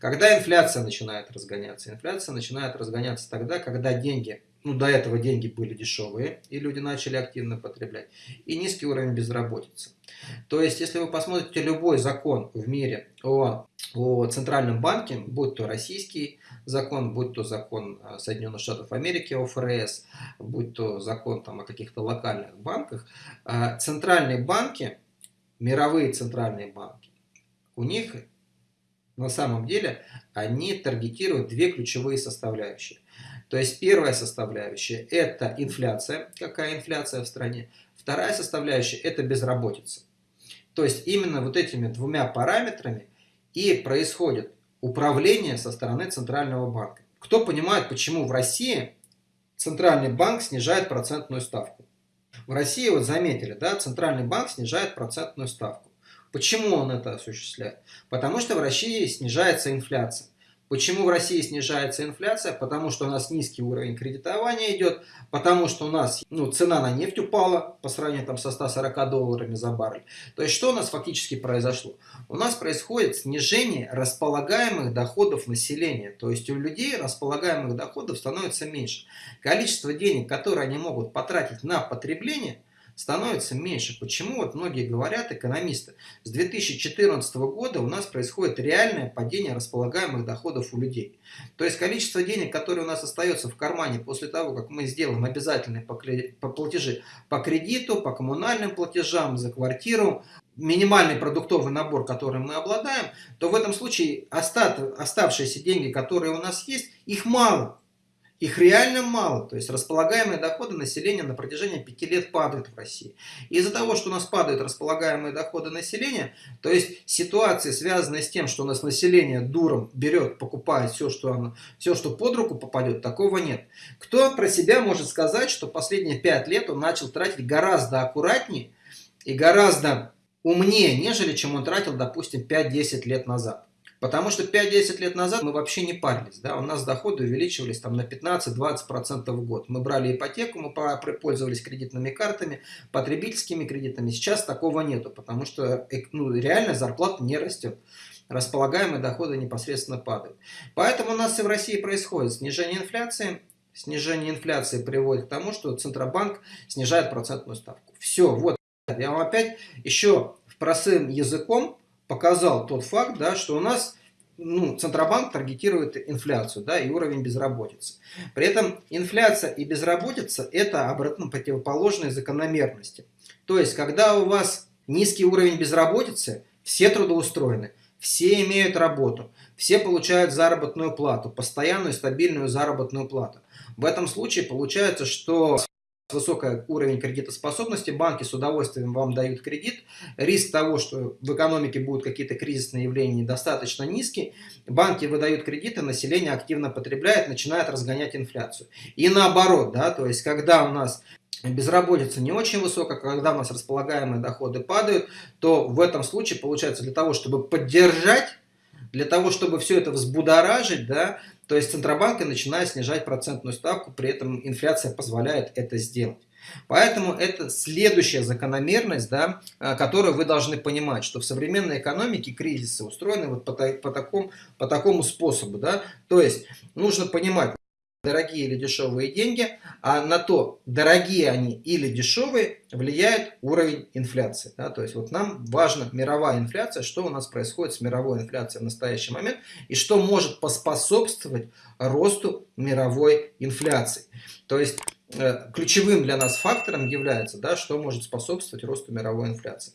Когда инфляция начинает разгоняться? Инфляция начинает разгоняться тогда, когда деньги, ну до этого деньги были дешевые, и люди начали активно потреблять, и низкий уровень безработицы. То есть, если вы посмотрите любой закон в мире о, о центральном банке, будь то российский закон, будь то закон э, Соединенных Штатов Америки о ФРС, будь то закон там, о каких-то локальных банках, э, центральные банки, мировые центральные банки, у них на самом деле они таргетируют две ключевые составляющие. То есть первая составляющая – это инфляция, какая инфляция в стране. Вторая составляющая – это безработица. То есть именно вот этими двумя параметрами и происходит управление со стороны Центрального банка. Кто понимает, почему в России Центральный банк снижает процентную ставку? В России, вот заметили, да, Центральный банк снижает процентную ставку. Почему он это осуществляет? Потому что в России снижается инфляция. Почему в России снижается инфляция? Потому что у нас низкий уровень кредитования идет, потому что у нас ну, цена на нефть упала по сравнению там, со 140 долларами за баррель. То есть что у нас фактически произошло? У нас происходит снижение располагаемых доходов населения. То есть у людей располагаемых доходов становится меньше. Количество денег, которые они могут потратить на потребление – становится меньше. Почему? Вот многие говорят, экономисты, с 2014 года у нас происходит реальное падение располагаемых доходов у людей. То есть количество денег, которое у нас остается в кармане после того, как мы сделаем обязательные платежи по кредиту, по коммунальным платежам, за квартиру, минимальный продуктовый набор, которым мы обладаем, то в этом случае оставшиеся деньги, которые у нас есть, их мало. Их реально мало, то есть располагаемые доходы населения на протяжении пяти лет падают в России. Из-за того, что у нас падают располагаемые доходы населения, то есть ситуации, связанные с тем, что у нас население дуром берет, покупает все, что, оно, все, что под руку попадет, такого нет. Кто про себя может сказать, что последние пять лет он начал тратить гораздо аккуратнее и гораздо умнее, нежели чем он тратил, допустим, 5-10 лет назад? Потому что 5-10 лет назад мы вообще не парились. Да? У нас доходы увеличивались там, на 15-20% в год. Мы брали ипотеку, мы пользовались кредитными картами, потребительскими кредитами. Сейчас такого нету, потому что ну, реально зарплата не растет. Располагаемые доходы непосредственно падают. Поэтому у нас и в России происходит снижение инфляции. Снижение инфляции приводит к тому, что Центробанк снижает процентную ставку. Все, вот. Я вам опять еще простым языком показал тот факт, да, что у нас ну, Центробанк таргетирует инфляцию да, и уровень безработицы. При этом инфляция и безработица – это обратно противоположные закономерности. То есть, когда у вас низкий уровень безработицы, все трудоустроены, все имеют работу, все получают заработную плату, постоянную стабильную заработную плату. В этом случае получается, что высокий уровень кредитоспособности, банки с удовольствием вам дают кредит, риск того, что в экономике будут какие-то кризисные явления достаточно низкий, банки выдают кредиты, население активно потребляет, начинает разгонять инфляцию. И наоборот, да, то есть когда у нас безработица не очень высокая, когда у нас располагаемые доходы падают, то в этом случае получается для того, чтобы поддержать для того, чтобы все это взбудоражить, да, то есть Центробанк начинает снижать процентную ставку, при этом инфляция позволяет это сделать. Поэтому это следующая закономерность, да, э, которую вы должны понимать, что в современной экономике кризисы устроены вот по, по, такому, по такому способу. Да? То есть нужно понимать, дорогие или дешевые деньги, а на то, дорогие они или дешевые, влияет уровень инфляции. Да? То есть вот нам важна мировая инфляция, что у нас происходит с мировой инфляцией в настоящий момент и что может поспособствовать росту мировой инфляции. То есть э, ключевым для нас фактором является, да, что может способствовать росту мировой инфляции.